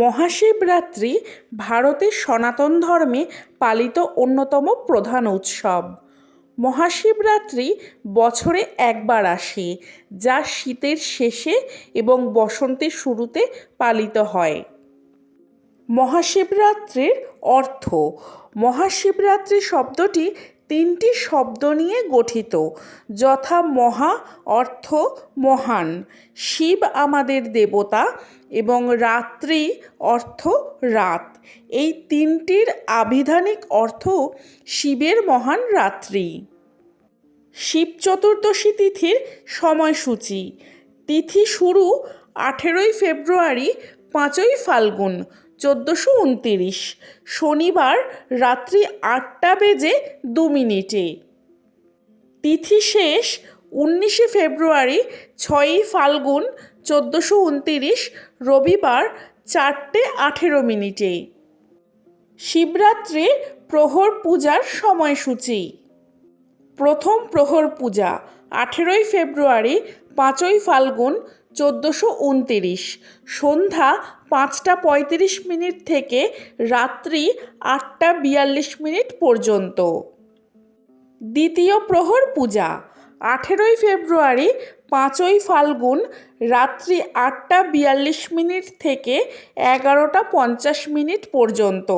মহাশিবরাত্রি ভারতের সনাতন ধর্মে পালিত অন্যতম প্রধান উৎসব। মহাশিবরাত্রি বছরে একবার আসে, যা শীতের শেষে এবং বসন্তের শুরুতে পালিত হয়। মহাশিবরাত্রির অর্থ, মহাশিবরাত্রি শব্দটি তিনটি শব্দ নিয়ে গঠিত। যথা মহা অর্থ মহান। শিব আমাদের দেবতা এবং রাত্রি অর্থ রাত। এই তিনটির আবিধানিক অর্থ শিবের মহান রাত্রি। শিব চতুর্দশী তিথির সময়সূচি। তিথি শুরু আঠেরোই ফেব্রুয়ারি পাঁচই ফাল্গুন, চোদ্দোশো উনতিরিশ। শনিবার রাত্রি আটটা বেজে দু মিনিটে। তিথি শেষ উনিশে ফেব্রুয়ারি, ছয়ই ফাল্গুন, চোদ্দোশো উনতিরিশ, রবিবার চারটে আঠেরো মিনিটে। শিবরাত্রির প্রহর পূজার সময়সূচি। প্রথম প্রহর পূজা, আঠেরোই ফেব্রুয়ারি, পাঁচই ফাল্গুন চোদ্দোশো উনতিরিশ। সন্ধ্যা পাঁচটা পঁয়ত্রিশ মিনিট থেকে রাত্রি আটটা বিয়াল্লিশ মিনিট পর্যন্ত। দ্বিতীয় প্রহর পূজা, আঠেরোই ফেব্রুয়ারি, পাঁচই ফাল্গুন, রাত্রি আটটা বিয়াল্লিশ মিনিট থেকে এগারোটা পঞ্চাশ মিনিট পর্যন্ত।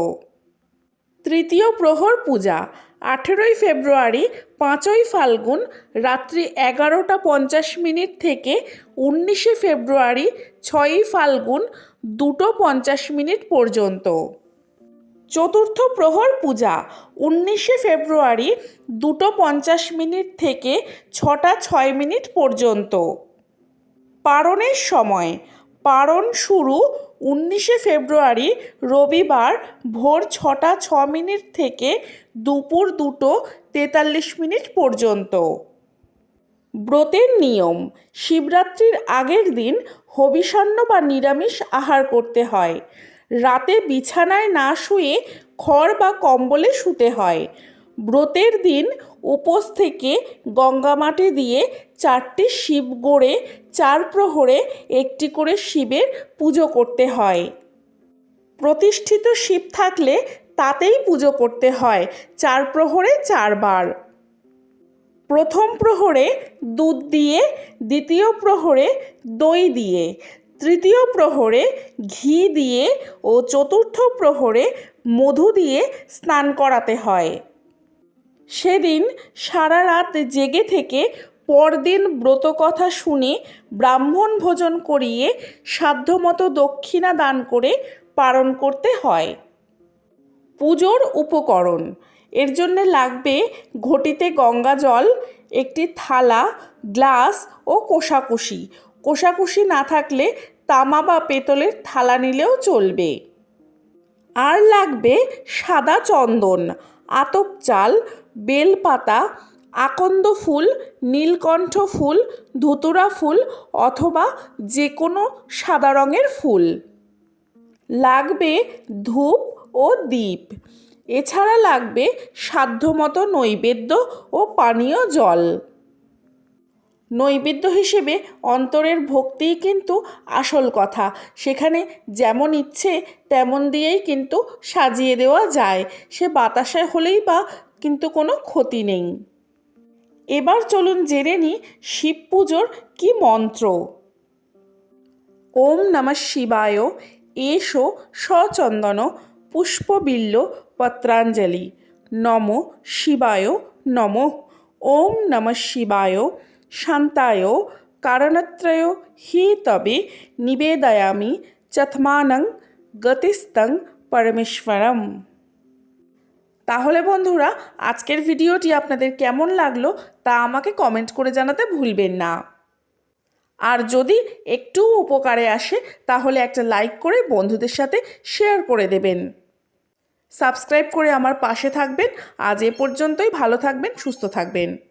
তৃতীয় প্রহর পূজা আঠেরোই ফেব্রুয়ারি, পাঁচই ফাল্গুন, রাত্রি এগারোটা পঞ্চাশ মিনিট থেকে উনিশে ফেব্রুয়ারি, ছয়ই ফাল্গুন, দুটো পঞ্চাশ মিনিট পর্যন্ত। চতুর্থ প্রহর পূজা, উনিশে ফেব্রুয়ারি, দুটো পঞ্চাশ মিনিট থেকে ছটা ছয় মিনিট পর্যন্ত। পারণের সময় পারণ শুরু উনিশে ফেব্রুয়ারি রবিবার ভোর ছটা ছ মিনিট থেকে দুপুর দুটো তেতাল্লিশ মিনিট পর্যন্ত। ব্রতের নিয়ম, শিবরাত্রির আগের দিন হবিষান্ন বা নিরামিষ আহার করতে হয়। রাতে বিছানায় না শুয়ে খড় বা কম্বলে শুতে হয়। ব্রতের দিন উপোস থেকে গঙ্গামাটি দিয়ে চারটি শিব গড়ে চার প্রহরে একটি করে শিবের পুজো করতে হয়। প্রতিষ্ঠিত শিব থাকলে তাতেই পুজো করতে হয়, চার প্রহরে চারবার। প্রথম প্রহরে দুধ দিয়ে, দ্বিতীয় প্রহরে দই দিয়ে, তৃতীয় প্রহরে ঘি দিয়ে ও চতুর্থ প্রহরে মধু দিয়ে স্নান করাতে হয়। সেদিন সারা রাত জেগে থেকে পরদিন ব্রতকথা শুনে ব্রাহ্মণ ভোজন করিয়ে সাধ্যমতো দক্ষিণা দান করে পালন করতে হয়। পুজোর উপকরণ। এর জন্যে লাগবে ঘটিতে গঙ্গা জল, একটি থালা, গ্লাস ও কোষাকুষি। কোষাকুষি না থাকলে তামা বা পেতলের থালা নিলেও চলবে। আর লাগবে সাদা চন্দন। আতপ চাল, বেলপাতা, আকন্দ ফুল, নীলকণ্ঠ ফুল, ধুতুরা ফুল অথবা যে কোনো সাদা রঙের ফুল। লাগবে ধূপ ও দ্বীপ এছাড়া লাগবে সাধ্যমতো নৈবেদ্য ও পানীয় জল। নৈবেদ্য হিসেবে অন্তরের ভক্তিই কিন্তু আসল কথা। সেখানে যেমন ইচ্ছে, তেমন দিয়েই কিন্তু সাজিয়ে দেওয়া যায়। সে বাতাসে হলেই বা কিন্তু কোনো ক্ষতি নেই। এবার চলুন জেনে নিই শিব পুজোর কী মন্ত্র। ওম নমঃ শিবায় এসো সচন্দন পুষ্পবিল্ল পত্রাঞ্জলি। নম শিবায়, নম। ওম নমঃ শিবায় শান্তায় কারণত্রয় হি তবে নিবেদয়ামি চথমানং গতিস্তং পরমেশ্বরম তাহলে বন্ধুরা, আজকের ভিডিওটি আপনাদের কেমন লাগল তা আমাকে কমেন্ট করে জানাতে ভুলবেন না। আর যদি একটু উপকারে আসে, তাহলে একটা লাইক করে বন্ধুদের সাথে শেয়ার করে দেবেন। সাবস্ক্রাইব করে আমার পাশে থাকবেন। আজ এ পর্যন্তই, ভালো থাকবেন, সুস্থ থাকবেন।